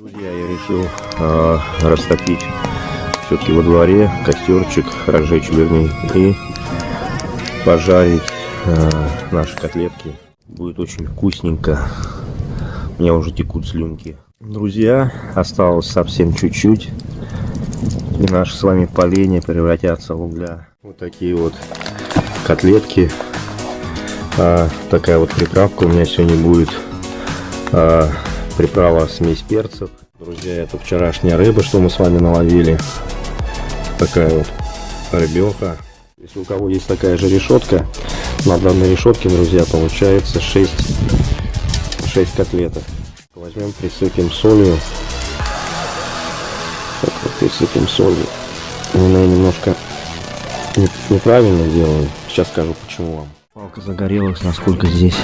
Друзья, я решил э, растопить все-таки во дворе костерчик, разжечь вернее, и пожарить э, наши котлетки. Будет очень вкусненько. У меня уже текут слюнки. Друзья, осталось совсем чуть-чуть. И наши с вами поленья превратятся в угля. Вот такие вот котлетки. А, такая вот приправка у меня сегодня будет. А, приправа смесь перцев. Друзья, это вчерашняя рыба, что мы с вами наловили. Такая вот рыбеха. Если у кого есть такая же решетка, на данной решетке, друзья, получается 6, 6 котлеток. Возьмем, присыпем солью. Так вот, присыпем солью. Я немножко неправильно делаю. Сейчас скажу, почему вам. Палка загорелась, насколько здесь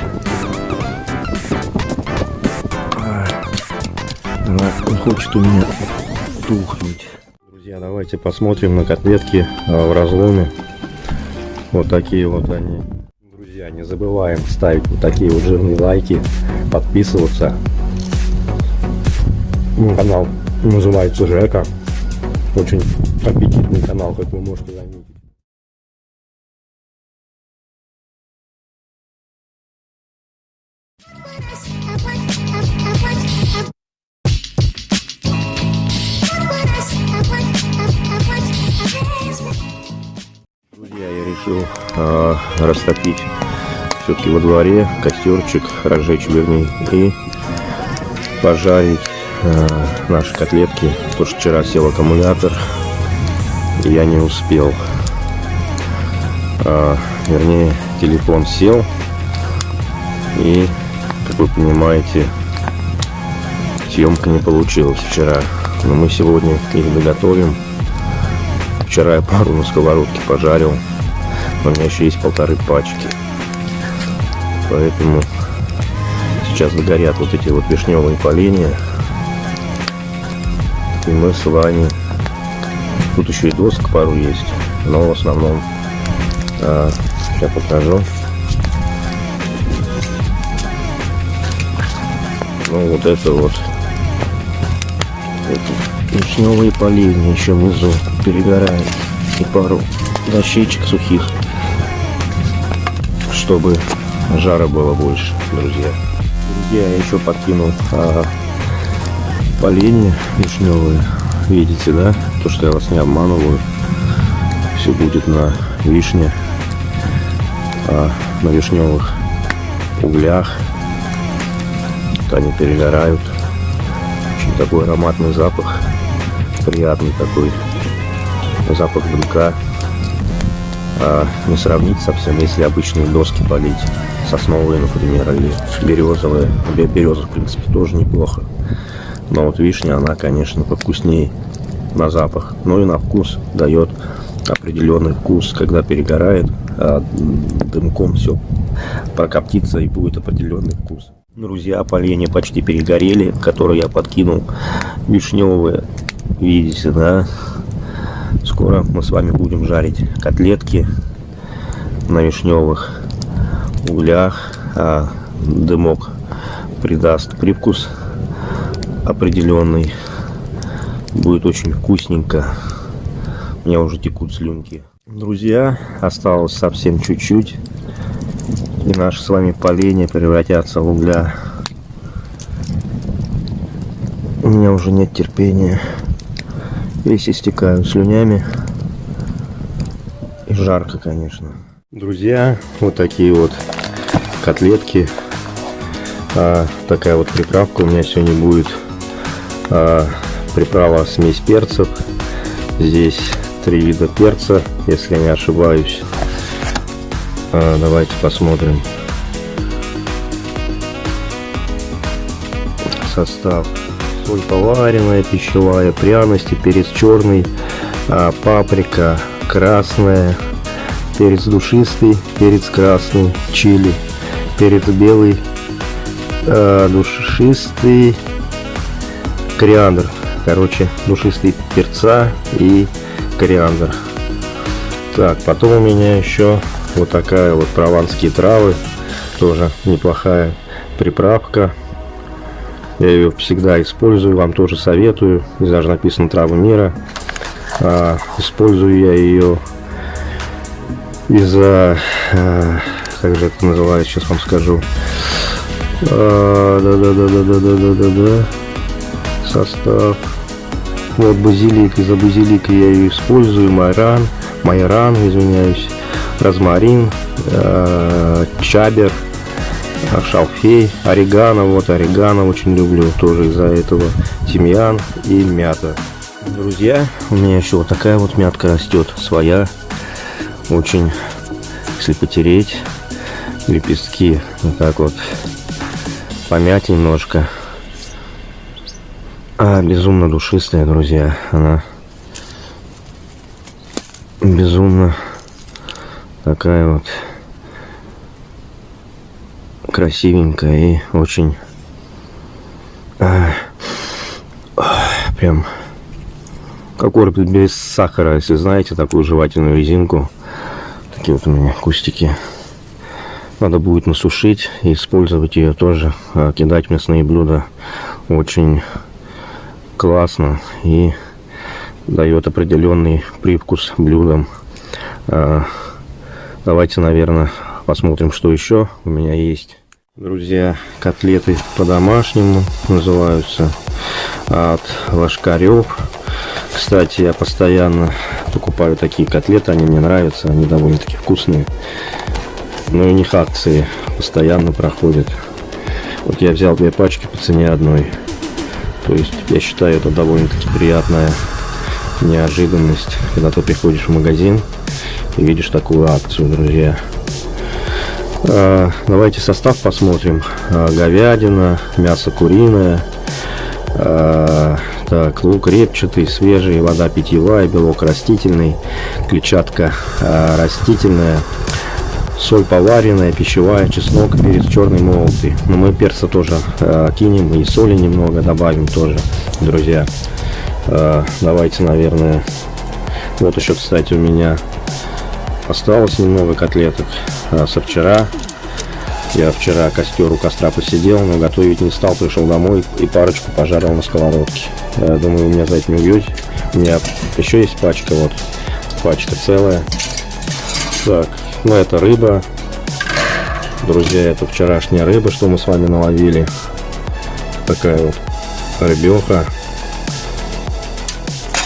Она не хочет у меня тухнуть. Друзья, давайте посмотрим на котлетки а, в разломе. Вот такие вот они. Друзья, не забываем ставить вот такие вот жирные лайки, подписываться. Канал называется Жека. Очень аппетитный канал, как вы можете заметить. Растопить все-таки во дворе костерчик, разжечь вернее, и пожарить э, наши котлетки. Потому что вчера сел аккумулятор, и я не успел. Э, вернее, телефон сел, и, как вы понимаете, съемка не получилась вчера. Но мы сегодня их доготовим. Вчера я пару на сковородке пожарил. У меня еще есть полторы пачки. Поэтому сейчас догорят вот эти вот вишневые поленья. И мы с вами... Тут еще и доска пару есть. Но в основном... А, сейчас покажу. Ну вот это вот эти вишневые поливни еще внизу перегорают. И пару дощечек сухих, чтобы жара было больше, друзья. Друзья, я еще подкинул а, поленья вишневые. Видите, да? То, что я вас не обманываю. Все будет на вишне, а, на вишневых углях. Вот они перегорают такой ароматный запах, приятный такой запах дымка. А не сравнить совсем, если обычные доски полить, сосновые, например, или березовые. Береза, в принципе, тоже неплохо. Но вот вишня, она, конечно, повкуснее на запах. Но и на вкус дает определенный вкус, когда перегорает, а дымком все прокоптится и будет определенный вкус. Друзья, поленья почти перегорели, которые я подкинул. Вишневые, видите, да? Скоро мы с вами будем жарить котлетки на вишневых углях. А дымок придаст привкус определенный. Будет очень вкусненько. У меня уже текут слюнки. Друзья, осталось совсем чуть-чуть и наши с вами поленья превратятся в угля. У меня уже нет терпения. Весь истекаю слюнями. И жарко, конечно. Друзья, вот такие вот котлетки. А, такая вот приправка у меня сегодня будет. А, приправа смесь перцев. Здесь три вида перца, если я не ошибаюсь. А, давайте посмотрим состав. Соль поваренная, пищевая, пряности, перец черный, а, паприка красная, перец душистый, перец красный, чили, перец белый, а, душистый, кориандр. Короче, душистый перца и кориандр. Так, потом у меня еще вот такая вот прованские травы. Тоже неплохая приправка. Я ее всегда использую, вам тоже советую. Здесь даже написано «Травы мира». А, использую я ее из-за... А, как же это называется, сейчас вам скажу. А, Да-да-да-да-да-да-да-да. Состав. Вот базилик, из-за базилика я ее использую, майран, майран, извиняюсь, розмарин, э, чабер, шалфей, орегано. Вот орегано очень люблю, тоже из-за этого. Тимьян и мята. Друзья, у меня еще вот такая вот мятка растет, своя. Очень, если потереть, лепестки вот так вот помять немножко. А, безумно душистая, друзья. Она безумно такая вот красивенькая и очень а, прям как орбит без сахара, если знаете такую жевательную резинку. Такие вот у меня кустики. Надо будет насушить и использовать ее тоже. А, кидать мясные блюда очень классно и дает определенный привкус блюдам. А, давайте, наверное, посмотрим, что еще у меня есть. Друзья, котлеты по-домашнему называются от Ложкарев. Кстати, я постоянно покупаю такие котлеты, они мне нравятся, они довольно-таки вкусные. Но у них акции постоянно проходят. Вот я взял две пачки по цене одной. То есть я считаю это довольно-таки приятная неожиданность, когда ты приходишь в магазин и видишь такую акцию, друзья. А, давайте состав посмотрим. А, говядина, мясо куриное, а, так, лук репчатый, свежий, вода питьевая, белок растительный, клетчатка растительная, соль поваренная, пищевая, чеснок, перец черный молотый. Но мы перца тоже кинем и соли немного добавим тоже, друзья. Давайте, наверное, вот еще, кстати, у меня осталось немного котлеток э, со вчера. Я вчера костер у костра посидел, но готовить не стал, пришел домой и парочку пожарил на сковородке. Я думаю, у меня за это не убьете. У меня еще есть пачка, вот, пачка целая. Так, ну, это рыба. Друзья, это вчерашняя рыба, что мы с вами наловили. Такая вот рыбеха.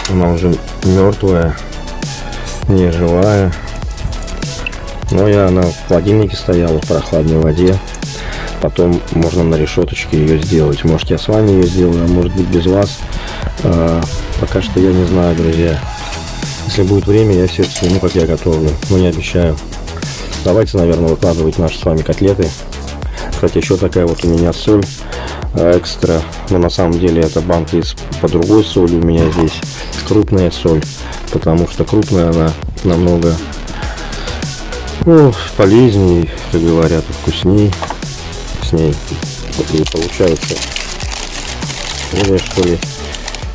Она уже мертвая, не живая. Но я она в холодильнике стояла в прохладной воде. Потом можно на решеточке ее сделать. Может я с вами ее сделаю, а может быть без вас. А, пока что я не знаю, друзья. Если будет время, я все сниму, как я готовлю. Но не обещаю. Давайте, наверное, выкладывать наши с вами котлеты. Кстати, еще такая вот у меня соль э, экстра. Но на самом деле это банка из по другой соли. У меня здесь крупная соль. Потому что крупная она намного ну, полезнее, как говорят, вкуснее с ней. И получается более что ли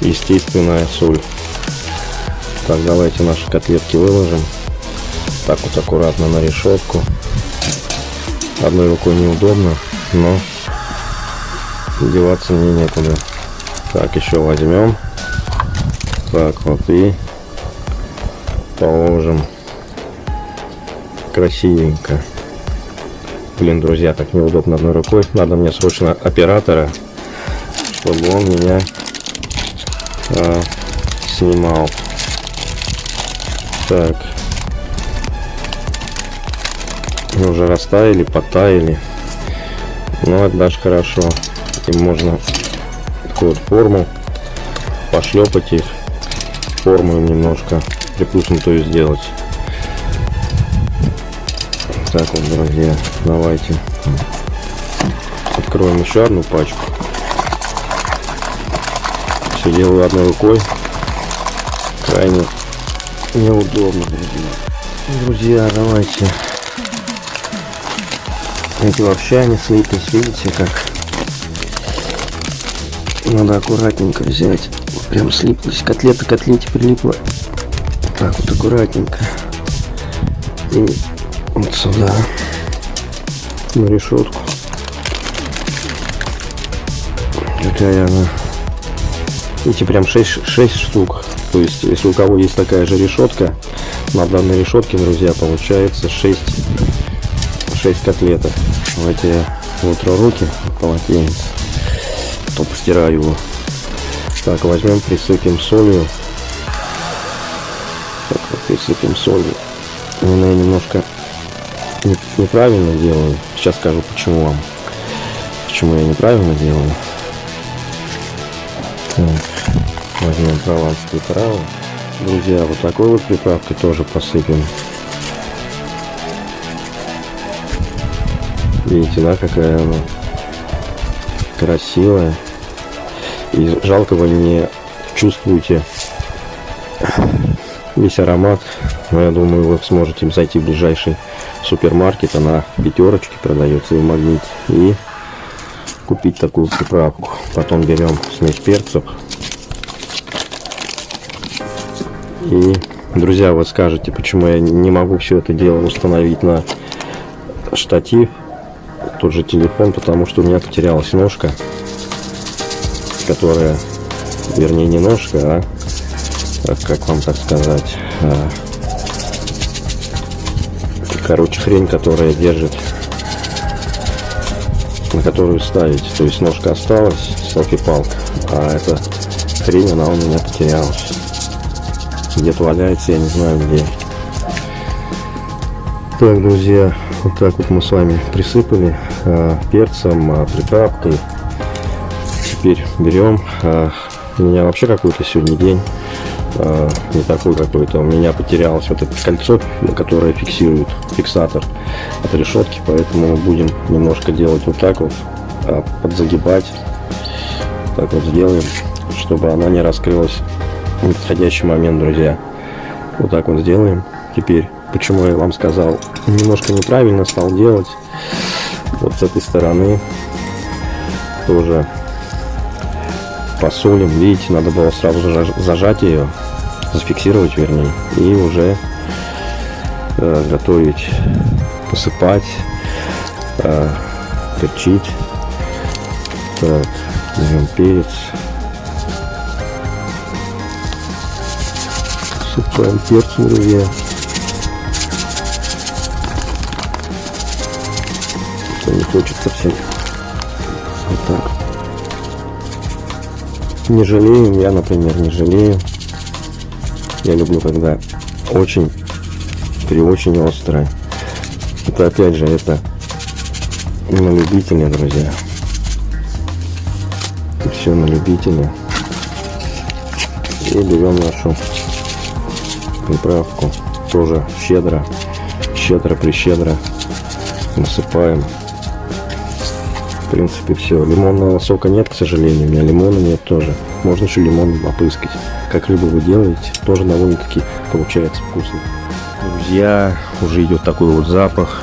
естественная соль. Так, давайте наши котлетки выложим так вот аккуратно на решетку. Одной рукой неудобно, но деваться мне некуда. Так, еще возьмем. Так, вот и положим. Красивенько. Блин, друзья, так неудобно одной рукой. Надо мне срочно оператора, чтобы он меня а, снимал. Так, уже растаяли, потаяли. Ну, это даже хорошо. Им можно такую вот форму пошлепать их, форму им немножко приплюснутую сделать. Так вот, друзья, давайте откроем еще одну пачку. Все делаю одной рукой. Крайне неудобно, друзья. Друзья, давайте эти вообще они слиплись, видите как? Надо аккуратненько взять. Прям слиплись. Котлета к котлете прилипла. Так вот аккуратненько. Вот сюда. На решетку. Какая она. Видите, прям 6, 6 штук. То есть, если у кого есть такая же решетка, на данной решетке, друзья, получается 6, 6 котлеток. Давайте я утру руки полотенец, то постираю его. Так, возьмем, присыпем солью. Так, присыпем солью. Я немножко не- неправильно делаю. Сейчас скажу, почему вам. Почему я неправильно делаю. Так, возьмем прованскую траву. Друзья, вот такой вот приправкой тоже посыпем. Видите, да, какая она красивая. И жалко вы не чувствуете весь аромат. Но я думаю, вы сможете зайти в ближайший супермаркет. Она пятерочки продается и в магните. И купить такую приправку. Потом берем смесь перцев. И, друзья, вот скажете, почему я не могу все это дело установить на штатив, тот же телефон, потому что у меня потерялась ножка, которая, вернее, не ножка, а, как вам так сказать, а, короче, хрень, которая держит, на которую ставить. То есть ножка осталась, селфи-палка, а эта хрень, она у меня потерялась. Где-то валяется, я не знаю где. Так, друзья, вот так вот мы с вами присыпали а, перцем, а, приправкой. Теперь берем. а, у меня вообще какой-то сегодня день а, не такой какой-то. У меня потерялось вот это кольцо, которое фиксирует фиксатор от решетки, поэтому мы будем немножко делать вот так вот, а, подзагибать. Так вот сделаем, чтобы она не раскрылась в подходящий момент, друзья. Вот так вот сделаем. Теперь, почему я вам сказал, немножко неправильно стал делать. Вот с этой стороны тоже посолим. Видите, надо было сразу заж- зажать ее, зафиксировать, вернее, и уже э, готовить, посыпать, э, перчить. Берем перец. Посыпаем перцем, друзья. Не хочет совсем. Не жалеем, я, например, не жалею. Я люблю, когда очень, при очень острое. Это опять же, это на любителя, друзья. Все на любителя. И берем нашу приправку. Тоже щедро, щедро прищедро насыпаем. В принципе, все. Лимонного сока нет, к сожалению. У меня лимона нет тоже. Можно еще лимон опыскать. Как рыбу вы делаете, тоже довольно-таки получается вкусно. Друзья, уже идет такой вот запах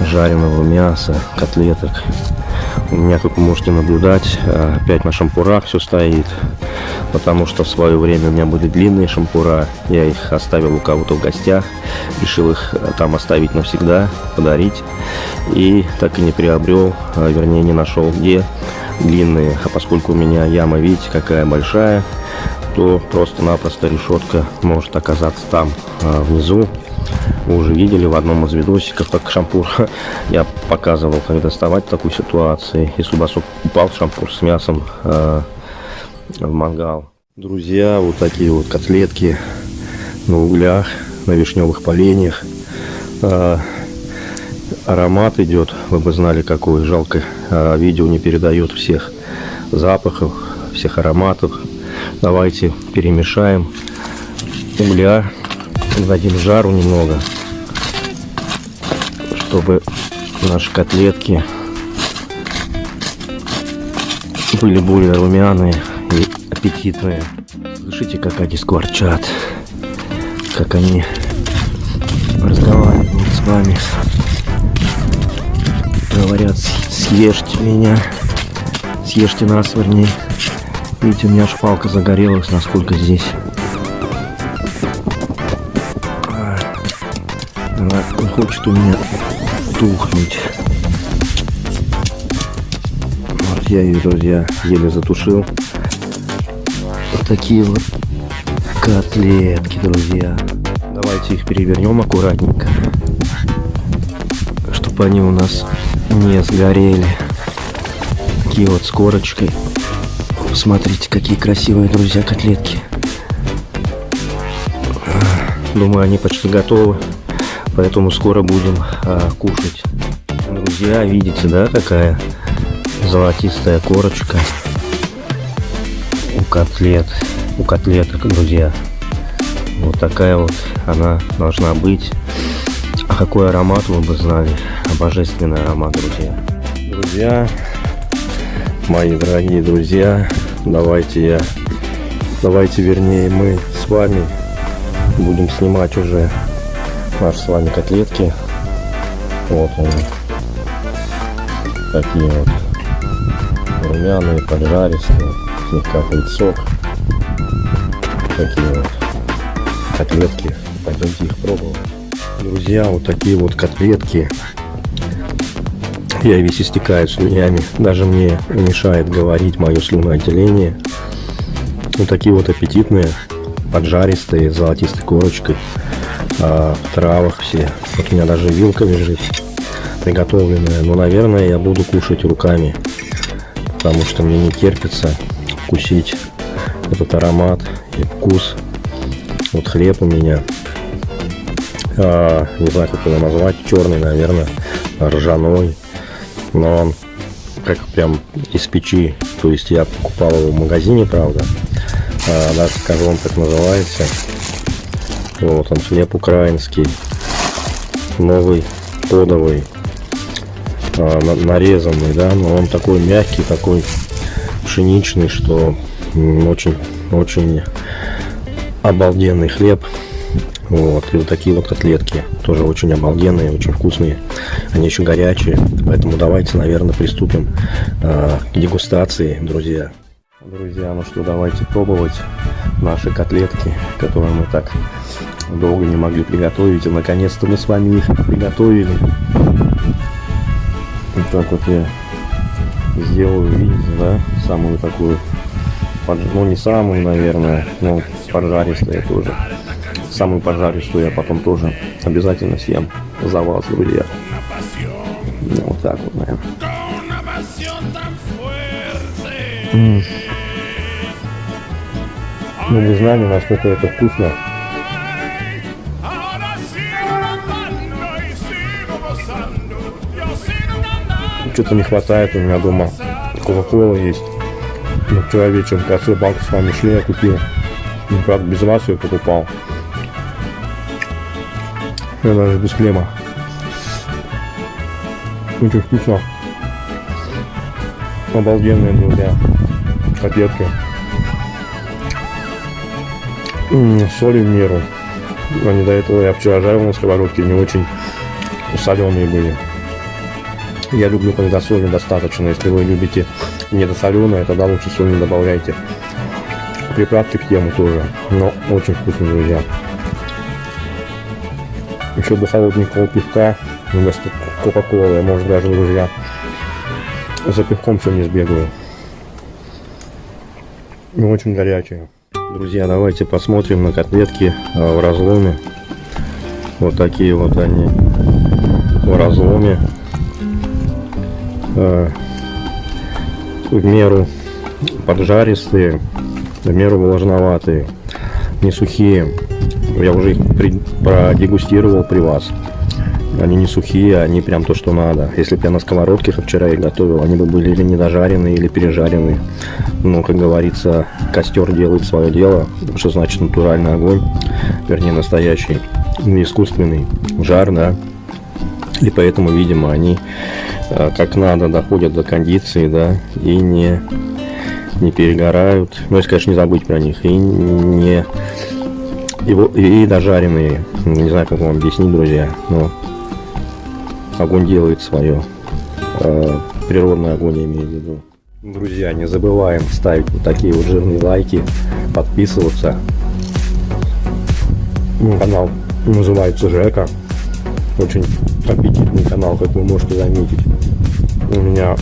жареного мяса, котлеток. У меня, как вы можете наблюдать, а, опять на шампурах все стоит. Потому что в свое время у меня были длинные шампура. Я их оставил у кого-то в гостях. Решил их а, там оставить навсегда, подарить. И так и не приобрел, а, вернее не нашел где длинные. А поскольку у меня яма, видите, какая большая, то просто-напросто решетка может оказаться там а, внизу. Вы уже видели в одном из видосиков, как шампур я показывал, как доставать в такой ситуации, если у вас упал шампур с мясом э, в мангал. Друзья, вот такие вот котлетки на углях, на вишневых поленьях. Э, аромат идет, вы бы знали какой. Жалко, э, видео не передает всех запахов, всех ароматов. Давайте перемешаем угля дадим жару немного, чтобы наши котлетки были более румяные аппетитные. Слышите, как они скворчат, как они разговаривают с вами. Говорят, съешьте меня, съешьте нас, вернее. Видите, у меня шпалка загорелась, насколько здесь Она хочет у меня тухнуть. Вот. я ее, друзья, еле затушил. Вот такие вот котлетки, друзья. Давайте их перевернем аккуратненько, чтобы они у нас не сгорели. Такие вот с корочкой. Смотрите, какие красивые, друзья, котлетки. Думаю, они почти готовы, поэтому скоро будем а, кушать. Друзья, видите, да, какая золотистая корочка котлет, у котлеток, друзья. Вот такая вот она должна быть. А какой аромат вы бы знали? Божественный аромат, друзья. Друзья, мои дорогие друзья, давайте я, давайте вернее мы с вами будем снимать уже наши с вами котлетки. Вот они. Такие вот румяные, поджаристые, слегка сок. Такие вот котлетки. Пойдемте их пробовать. Друзья, вот такие вот котлетки. Я весь истекаю слюнями. Даже мне мешает говорить мое слюноотделение. Вот такие вот аппетитные, поджаристые, золотистой корочкой. А, в травах все. Вот у меня даже вилка лежит приготовленная. Но, наверное, я буду кушать руками. Потому что мне не терпится вкусить этот аромат и вкус вот хлеб у меня. А, не знаю, как его назвать. Черный, наверное. Ржаной. Но он как прям из печи. То есть я покупал его в магазине, правда. А, даже скажу вам, как называется. Вот он, хлеб украинский. Новый, кодовый. А, нарезанный, да. Но он такой мягкий, такой пшеничный, что очень, очень обалденный хлеб. Вот, и вот такие вот котлетки, тоже очень обалденные, очень вкусные. Они еще горячие, поэтому давайте, наверное, приступим э, к дегустации, друзья. Друзья, ну что, давайте пробовать наши котлетки, которые мы так долго не могли приготовить. И наконец-то мы с вами их приготовили. Вот так вот я сделаю, видите, да, самую такую, ну не самую, наверное, но поджаристая тоже. Самую поджаристую я потом тоже обязательно съем за вас, друзья. Ну, вот так вот, наверное. Ну, не знаю, насколько это вкусно. Что-то не хватает у меня дома. Кока-кола есть. Ну, вчера вечером, кажется, банку с вами шли, я купил. Ну, правда, без вас ее покупал. Я даже без хлеба. Очень вкусно. Обалденные, друзья. Котлетки. Соли в меру. Они до этого я вчера жарил на сковородке, не очень соленые были. Я люблю, когда соли достаточно. Если вы любите недосоленое, тогда лучше соль не добавляйте приправки к тему тоже. Но очень вкусно, друзья. Еще бы холодненького пивка вместо кока-колы. Может даже, друзья, за пивком не сбегаю. Ну, очень горячие. Друзья, давайте посмотрим на котлетки а, в разломе. Вот такие вот они в разломе. А, в меру поджаристые в меру влажноватые, не сухие. Я уже их при, продегустировал при вас. Они не сухие, они прям то, что надо. Если бы я на сковородке вчера их готовил, они бы были или недожаренные, или пережаренные. Но, как говорится, костер делает свое дело, что значит натуральный огонь, вернее настоящий, не искусственный жар, да. И поэтому, видимо, они как надо доходят до кондиции, да, и не не перегорают. Ну, если, конечно, не забыть про них. И не... И, и дожаренные. Не знаю, как вам объяснить, друзья. Но огонь делает свое. Э, природный огонь, я имею в виду. Друзья, не забываем ставить вот такие вот жирные лайки, подписываться. Канал называется Жека. Очень аппетитный канал, как вы можете заметить. У меня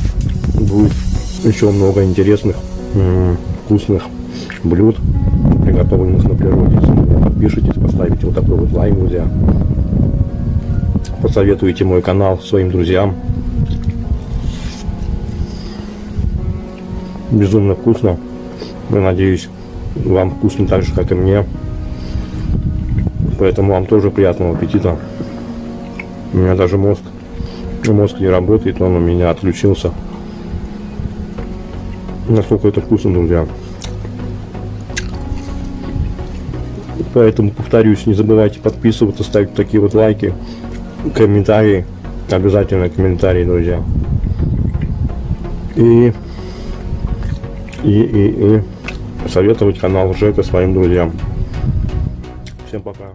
будет еще много интересных, вкусных блюд, приготовленных на природе. Если вы подпишитесь, поставите вот такой вот лайк, друзья. Посоветуйте мой канал своим друзьям. Безумно вкусно. Я надеюсь, вам вкусно так же, как и мне. Поэтому вам тоже приятного аппетита. У меня даже мозг, мозг не работает, он у меня отключился. Насколько это вкусно, друзья. Поэтому повторюсь, не забывайте подписываться, ставить такие вот лайки, комментарии. Обязательно комментарии, друзья. И, и, и, и советовать канал Жека своим друзьям. Всем пока.